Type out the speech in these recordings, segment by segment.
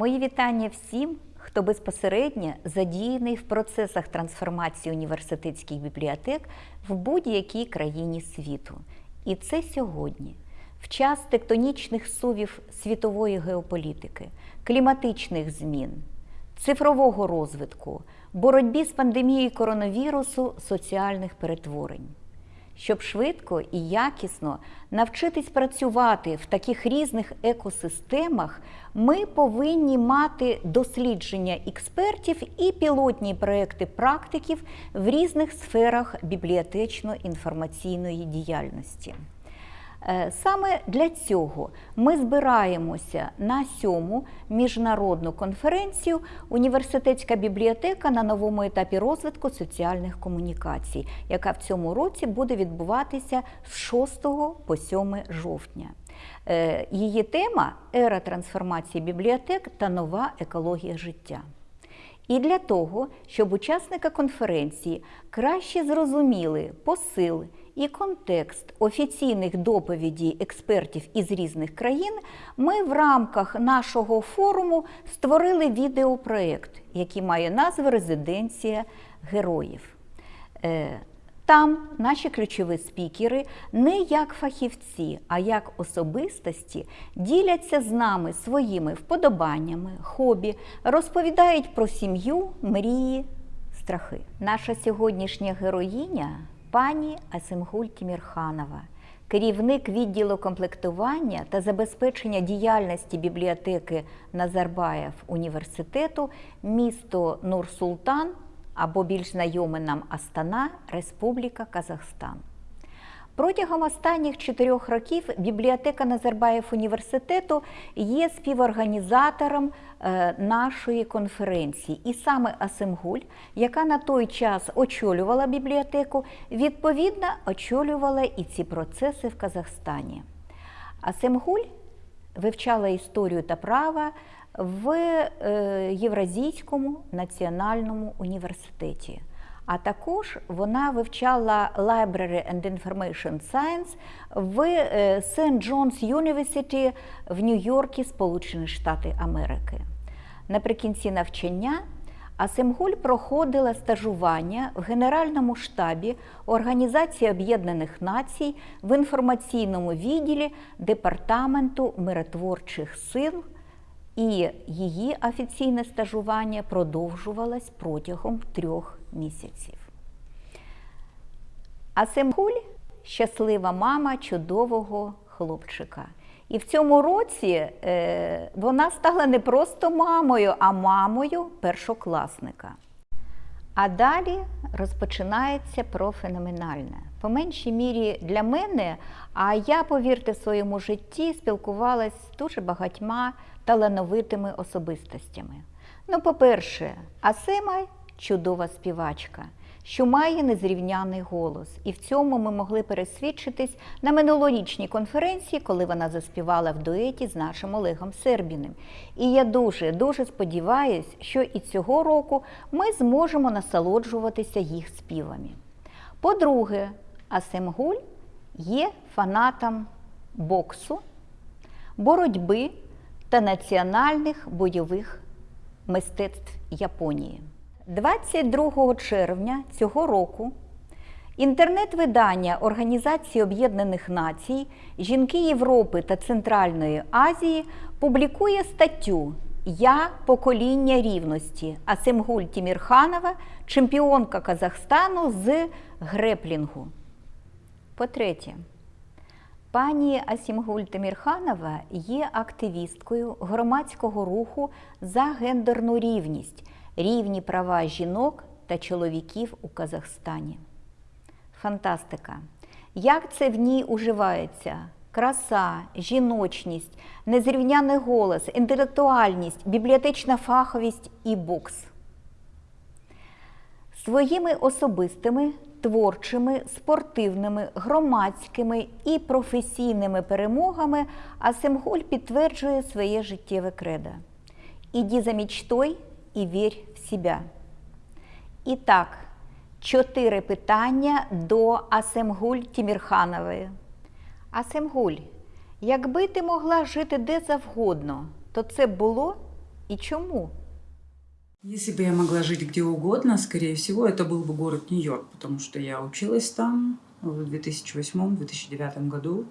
Мої вітання всім, хто безпосередньо задіяний в процесах трансформації університетських бібліотек в будь-якій країні світу. І це сьогодні, в час тектонічних сувів світової геополітики, кліматичних змін, цифрового розвитку, боротьбі з пандемією коронавірусу, соціальних перетворень. Щоб швидко і якісно навчитись працювати в таких різних екосистемах, ми повинні мати дослідження експертів і пілотні проекти практиків в різних сферах бібліотечно-інформаційної діяльності. Е, Саме для цього ми збираємося на сьому міжнародну конференцію Університетська бібліотека на новому етапі розвитку соціальних комунікацій, яка в цьому році буде відбуватися з 6 по 7 жовтня. Е, Її тема ера трансформації бібліотек та нова екологія життя. І для того, щоб учасники конференції краще зрозуміли посил і контекст офіційних доповідей експертів із різних країн, ми в рамках нашого форуму створили відеопроект, який має назву Резиденція героїв. Е, Там наші ключові спікери не як фахівці, а як особистості діляться з нами своїми вподобаннями, хобі, розповідають про сім'ю, мрії, страхи. Наша сьогоднішня героїня пані Асимгуль Тімірханова, керівник відділу комплектування та забезпечення діяльності бібліотеки Назарбаєв університету, місто Нур-Султан або більш знайоме нам Астана, Республіка Казахстан. Протягом останніх чотирьох років бібліотека Назарбаєв університету є співорганізатором е, нашої конференції. І саме Асимгуль, яка на той час очолювала бібліотеку, відповідно очолювала і ці процеси в Казахстані. Асимгуль вивчала історію та права в е, Євразійському національному університеті. А також вона вивчала Library and Information Science в St. John's University в Нью-Йоркі, Сполучені Штати Америки. Наприкінці навчання Асимгуль проходила стажування в Генеральному штабі Організації Об'єднаних Націй в інформаційному відділі Департаменту миротворчих сил і її офіційне стажування продовжувалось протягом трьох місяців. А щаслива мама чудового хлопчика. І в цьому році е, вона стала не просто мамою, а мамою першокласника. А далі розпочинається про феноменальне. По меншій мірі для мене, а я, повірте, в своєму житті спілкувалася з дуже багатьма талановитими особистостями. Ну, по-перше, Асема чудова співачка, що має незрівняний голос. І в цьому ми могли пересвідчитись на минулорічній конференції, коли вона заспівала в дуеті з нашим Олегом Сербіним. І я дуже дуже сподіваюся, що і цього року ми зможемо насолоджуватися їх співами. По-друге, Асемгуль є фанатом боксу, боротьби та національних бойових мистецтв Японії. 22 червня цього року інтернет-видання Організації Об'єднаних Націй, Жінки Європи та Центральної Азії публікує статтю Я покоління рівності Асемгуль Тімірханова, чемпіонка Казахстану з греплінгу. По-третє, Пані Асімгуль Тимірханова є активісткою громадського руху за гендерну рівність, рівні права жінок та чоловіків у Казахстані. Фантастика! Як це в ній уживається? Краса, жіночність, незрівняний голос, інтелектуальність, бібліотечна фаховість і бокс. Своїми особистими творчими, спортивними, громадськими і професійними перемогами Асемгуль підтверджує своє життєве кредо. Іди за мечтой і вірь в себе. І так, чотири питання до Асемгуль Тімірханової. Асемгуль, якби ти могла жити де завгодно, то це було і чому? Если бы я могла жить где угодно, скорее всего, это был бы город Нью-Йорк, потому что я училась там в 2008-2009 году.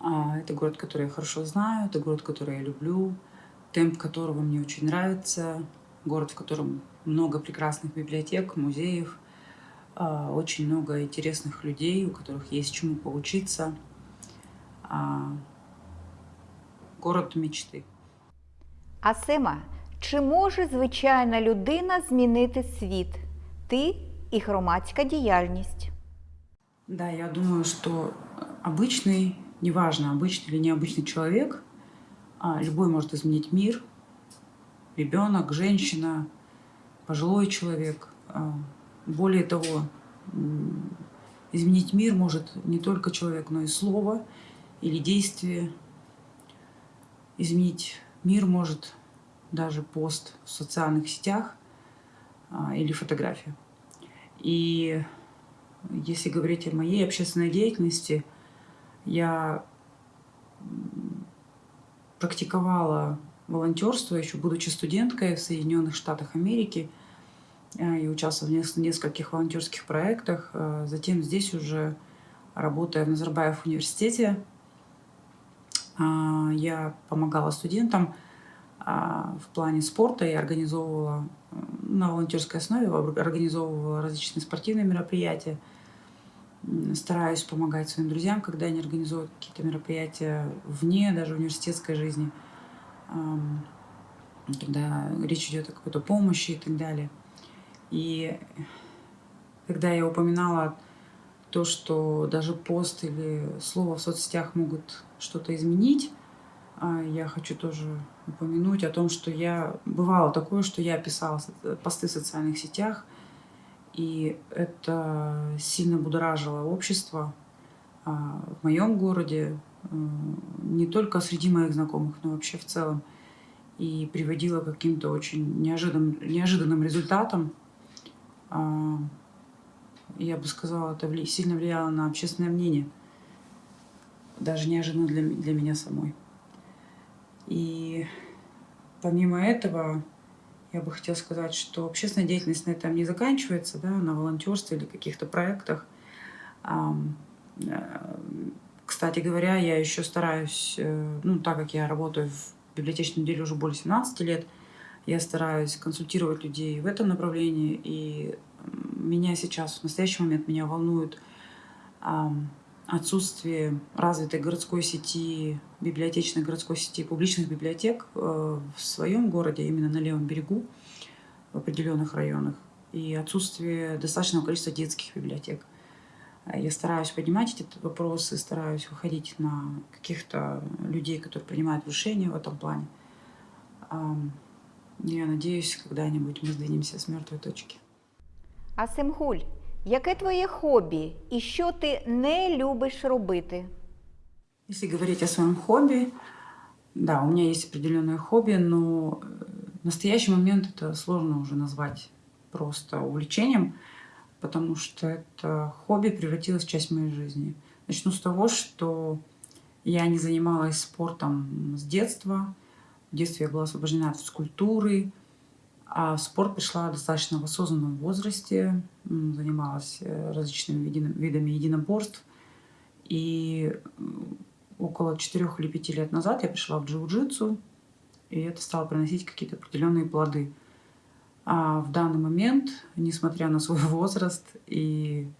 А, Это город, который я хорошо знаю, это город, который я люблю, темп которого мне очень нравится, город, в котором много прекрасных библиотек, музеев, а, очень много интересных людей, у которых есть чему поучиться. А, Город мечты. Асима, чи може звичайна людина змінити світ? Ти і громадська діяльність. Да, я думаю, что обычный, неважно, обычный или необычный человек, а, любой может изменить мир. Ребенок, женщина, пожилой человек. А, Более того, м, изменить мир может не только человек, но и слово или действие. Изменить мир может даже пост в социальных сетях а, или фотография. И если говорить о моей общественной деятельности, я практиковала волонтерство еще будучи студенткой в Соединенных Штатах Америки э, и участвовала в нес- нескольких волонтерских проектах. Э, Затем здесь уже работая в Назарбаев университете, а, я помогала студентам в плане спорта и организовывала э, на волонтерской основе ор- организовывала различные спортивные мероприятия. Стараюсь помогать своим друзьям, когда они организуют какие-то мероприятия вне даже университетской жизни, когда речь идет о какой-то помощи и так далее. И когда я упоминала то, что даже пост или слово в соцсетях могут что-то изменить, а, я хочу тоже упомянуть о том, что я бывало такое, что я писала со- посты в социальных сетях, и это сильно будоражило общество а, в моем городе, э, не только среди моих знакомых, но вообще в целом, и приводило к каким-то очень неожиданным, неожиданным результатам. А, Я бы сказала, это сильно влияло на общественное мнение, даже неожиданно для, для меня самой. И помимо этого, я бы хотела сказать, что общественная деятельность на этом не заканчивается, да, на волонтерстве или каких-то проектах. Э, Кстати говоря, я еще стараюсь, э, ну, так как я работаю в библиотечном деле уже более 17 лет, я стараюсь консультировать людей в этом направлении, и меня сейчас, в настоящий момент, меня волнует отсутствие развитой городской сети, библиотечной городской сети, публичных библиотек э, в своем городе, именно на левом берегу, в определенных районах, и отсутствие достаточного количества детских библиотек. А Я стараюсь поднимать эти вопросы, стараюсь выходить на каких-то людей, которые принимают решения в этом плане. Я надеюсь, когда-нибудь мы сдвинемся с мертвой точки. Асимгуль, яке твоє хобі і що ти не любиш робити? Если говорить о своем хобби, да, у меня есть определенное хобби, но э, в настоящий момент это сложно уже назвать просто увлечением, потому что это хобби превратилось в часть моей жизни. Начну с того, что я не занималась спортом с детства. В детстве я была освобождена от физкультуры, а в спорт пришла достаточно в осознанном возрасте, занималась э, различными видами единоборств. И около 4 или 5 лет назад я пришла в джиу-джитсу, и это стало приносить какие-то определенные плоды. А в данный момент, несмотря на свой возраст и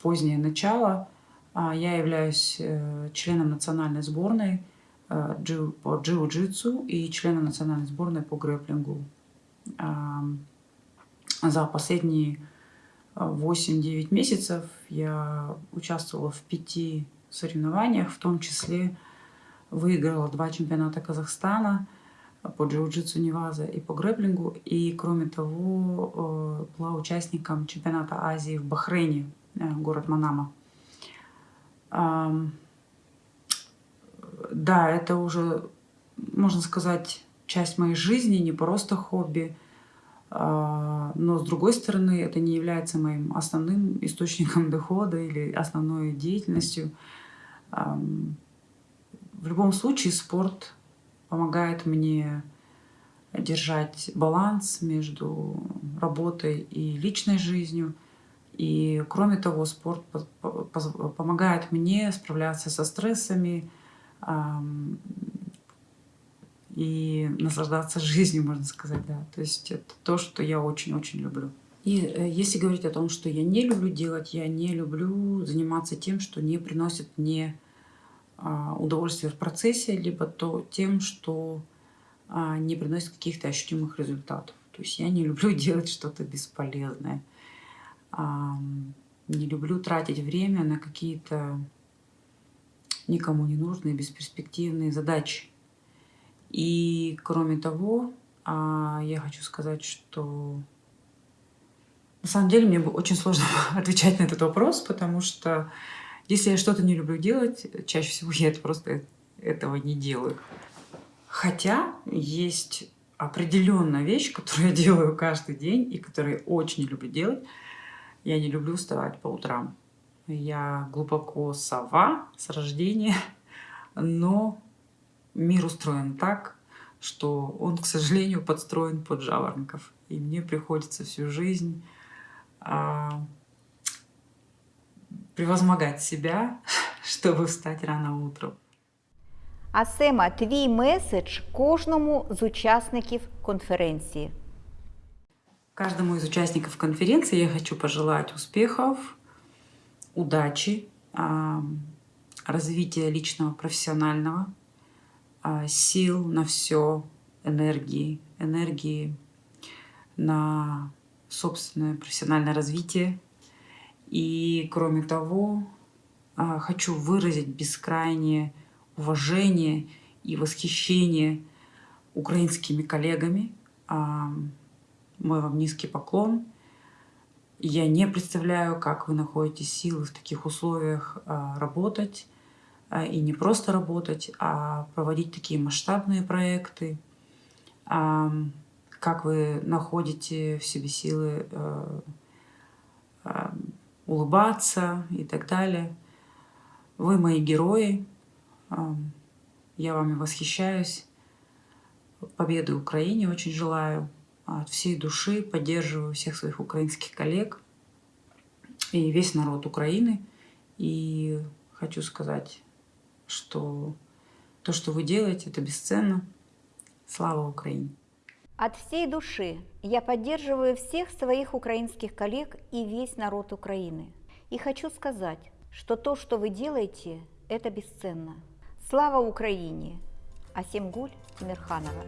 позднее начало, а, я являюсь э, членом национальной сборной э, по джиу-джитсу и членом национальной сборной по грэплингу. За последние а, 8-9 месяцев я участвовала в пяти соревнованиях, в том числе выиграла два чемпионата Казахстана по джиу-джитсу Неваза и по грэплингу. И, кроме того, э, была участником чемпионата Азии в Бахрейне, э, город Манама. Ам, Да, это уже, можно сказать, часть моей жизни, не просто хобби. А, Но, с другой стороны, это не является моим основным источником дохода или основной деятельностью. В любом случае спорт помогает мне держать баланс между работой и личной жизнью. И кроме того, спорт помогает мне справляться со стрессами ам, и наслаждаться жизнью, можно сказать, да. То есть это то, что я очень-очень люблю. И э, если говорить о том, что я не люблю делать, я не люблю заниматься тем, что не приносит мне а, удовольствие в процессе, либо то тем, что а, не приносит каких-то ощутимых результатов. То есть я не люблю делать что-то бесполезное. Не люблю тратить время на какие-то никому не нужные, бесперспективные задачи. И кроме того, а, я хочу сказать, что на самом деле мне очень сложно отвечать на этот вопрос, потому что если я что-то не люблю делать, чаще всего я это просто этого не делаю. Хотя есть определенная вещь, которую я делаю каждый день и которую я очень люблю делать. Я не люблю вставать по утрам. Я глубоко сова с рождения, но мир устроен так, что он, к сожалению, подстроен под жаворонков. И мне приходится всю жизнь а, превозмогать себя, чтобы встать рано утром. А Сема, твій меседж кожному з учасників конференції. Каждому из участников конференции я хочу пожелать успехов, удачи, а, развития личного, профессионального, а, сил на все, энергии, энергии на собственное профессиональное развитие. И кроме того, а, хочу выразить бескрайнее уважение и восхищение украинскими коллегами. А, Мой вам низкий поклон. Я не представляю, как вы находите силы в таких условиях а, работать. А, И не просто работать, а проводить такие масштабные проекты. Как вы находите в себе силы э, улыбаться и так далее. Вы мои герои. Я вами восхищаюсь. Победы Украине очень желаю. От всей души поддерживаю всех своих украинских коллег и весь народ Украины. И хочу сказать, что то, что вы делаете, это бесценно. Слава Украине! От всей души я поддерживаю всех своих украинских коллег и весь народ Украины. И хочу сказать, что то, что вы делаете, это бесценно. Слава Украине! Асемгуль Тимирханова.